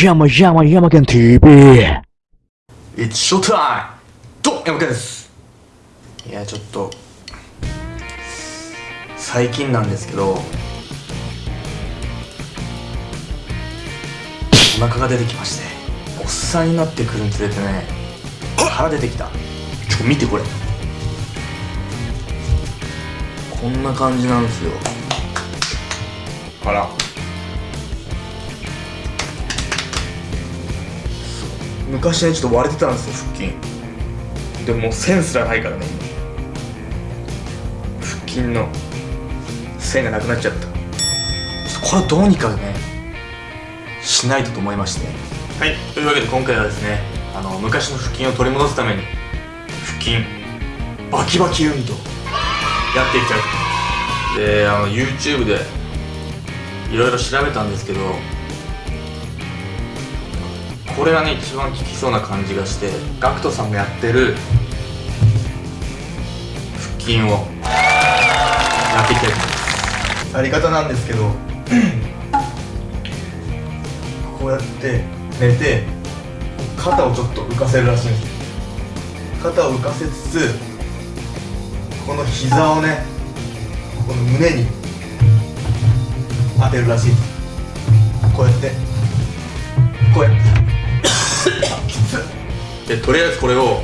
山山山県 TV! It's showtime! ど山県です。いやちょっと。最近なんですけど。お腹が出てきまして。おっさんになってくるにつれてね。腹出てきた。ちょ見てこれ。こんな感じなんですよ。あら。昔ねちょっと割れてたんですよ腹筋。でももう線すらないからね今。腹筋の線がなくなっちゃった。ちょっとこれをどうにかねしないとと思いまして。はいというわけで今回はですねあの昔の腹筋を取り戻すために腹筋バキバキ運動やっていきたいと。思いますであの YouTube でいろいろ調べたんですけどこれがね一番効きそうな感じがして GACKT さんがやってる腹筋をやっていきたいと思います。やり方なんですけど こうやって寝て肩をちょっと浮かせるらしいんです。肩を浮かせつつこの膝をねこの胸に当てるらしいこうやってこうやって。でとりあえずこれを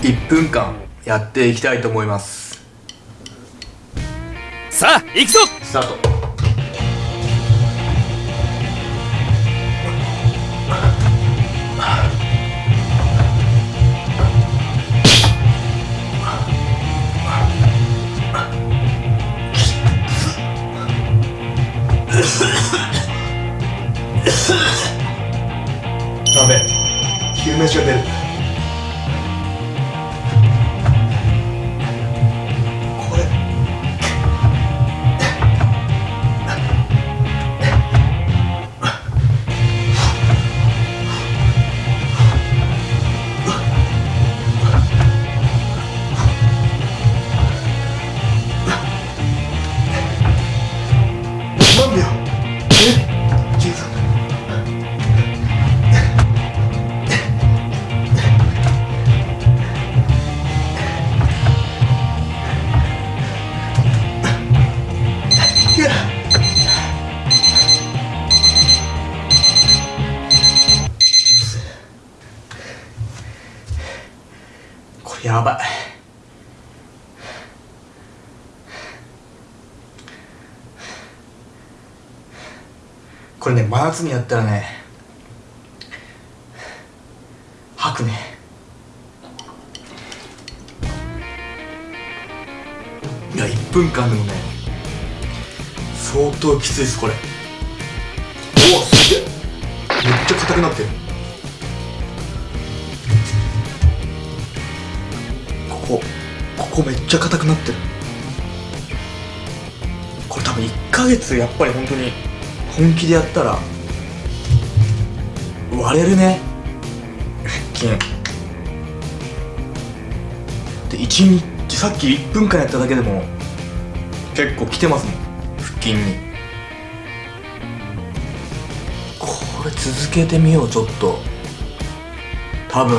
1分間やっていきたいと思います。さあ、行くぞ！スタートダメ。昼飯が出る。やばい。これね真夏にやったらね吐くね。いや1分間でもね相当きついですこれ。おおすげえ。めっちゃ硬くなってる。こここめっちゃ硬くなってる。これ多分1ヶ月やっぱり本当に本気でやったら割れるね。腹筋。で1日さっき1分間やっただけでも結構きてますもん。腹筋に。これ続けてみようちょっと。多分。